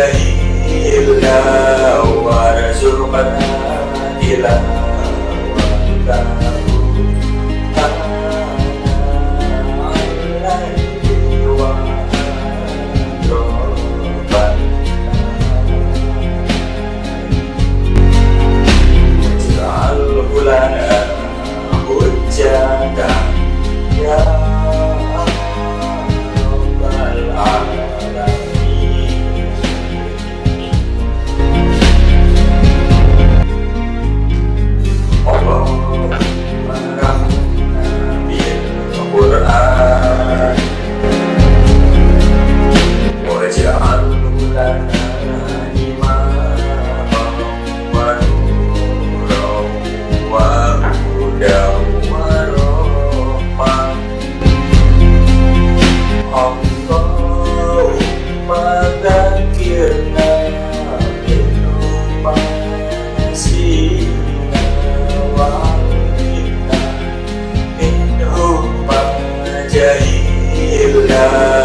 إله إلا هو رزقنا Yeah.